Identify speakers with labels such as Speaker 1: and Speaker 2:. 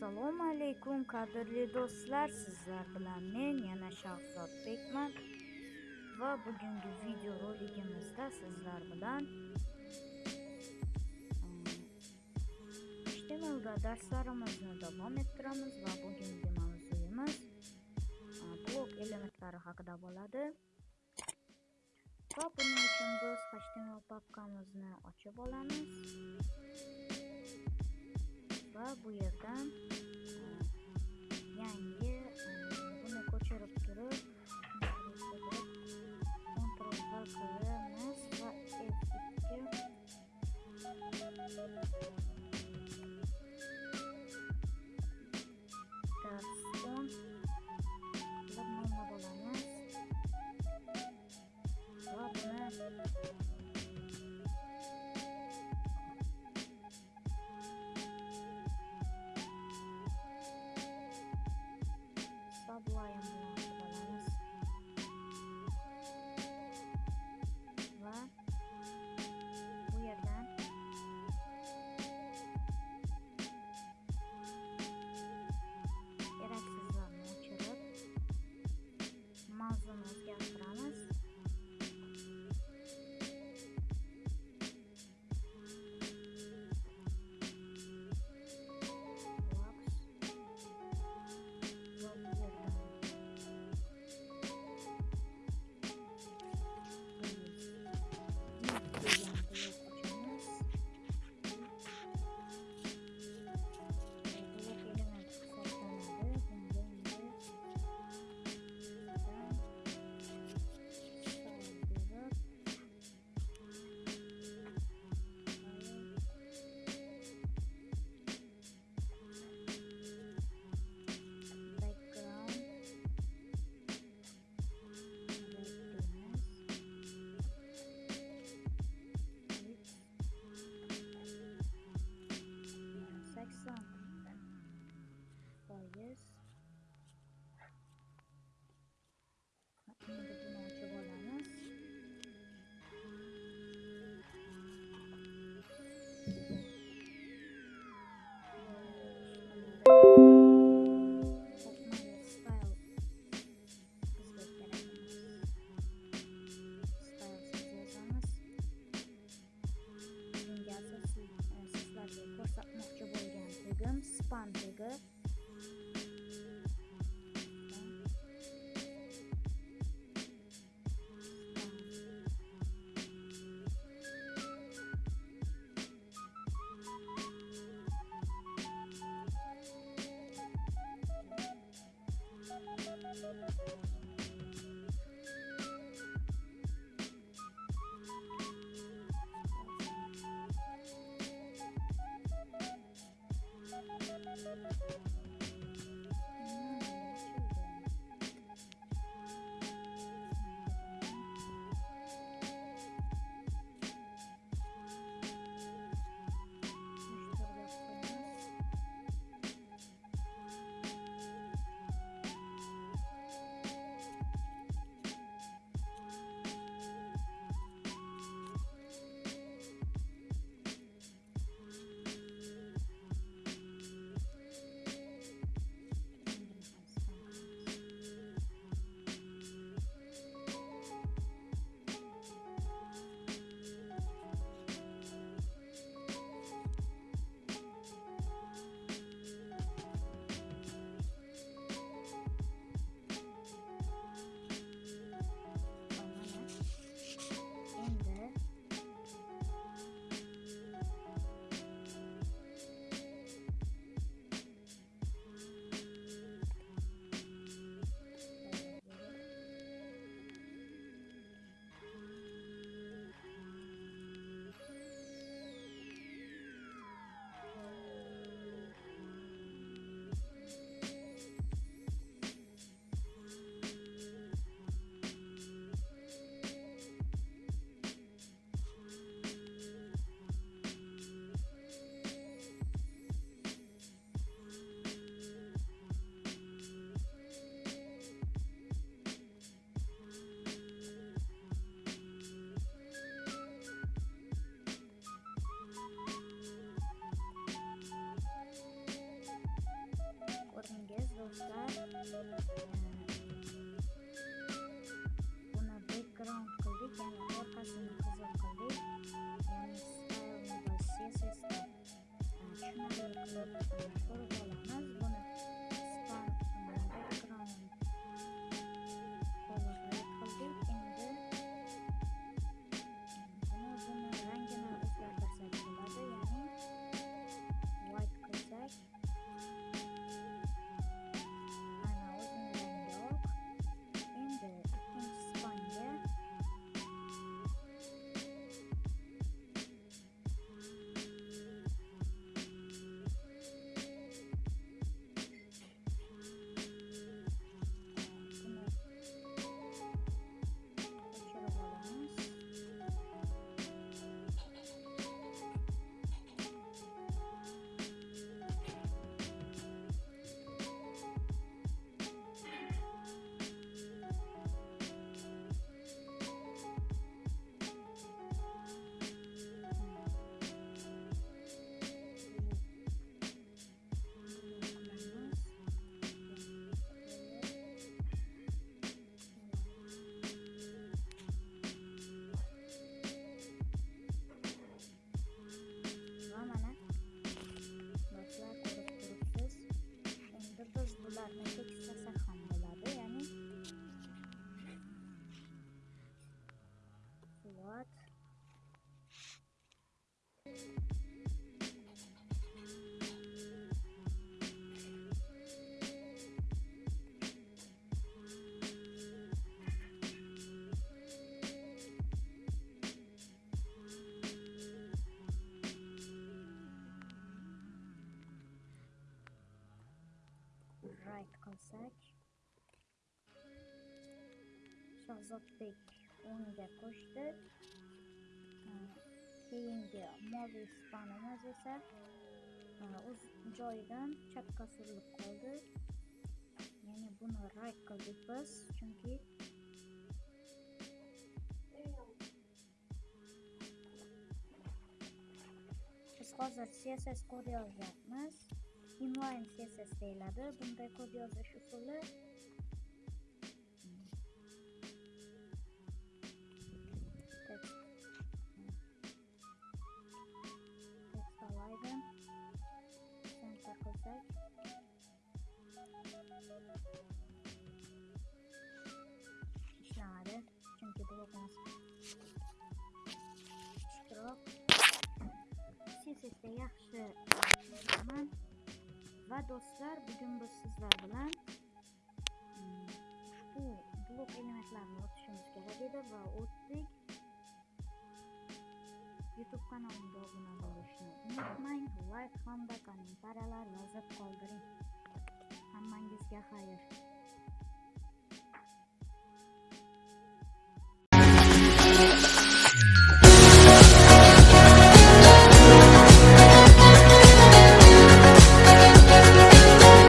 Speaker 1: assalomu alaykum qadrli do'stlar. Sizlar bilan men yana shahzodbekman va bugungi video roligimizda sizlar bilan um, htmlda darslarimizni davom ettiramiz va bugungi mavzuyimiz uh, blok elementlari haqida bo'ladi. Va buning uchun biz html papkamizni ochib olamiz. job we have done. start una background color yani orqasini qizil qildik And style va sessiya the qilib What? Right, consec. Shores not Big. O'rniga qo'shdi. Keyingi moviy spanimiz esa o'z joyidan chapga surilib qoldi. Ya'ni buni right qildik biz chunki biz hozir css kod yozyapmiz inline css deyiladi. Bunday kod yozish usuli 19. Turib sesizda yaxshi bilaman va do'stlar bugun biz sizlar bilan ushbu blok elementlarini o'tishimiz kerak edi va o'tdik youtube kanalimga obuna bo'lishni unutmang layk hamda kommentariyalar yozib qoldiring hammangizga xayr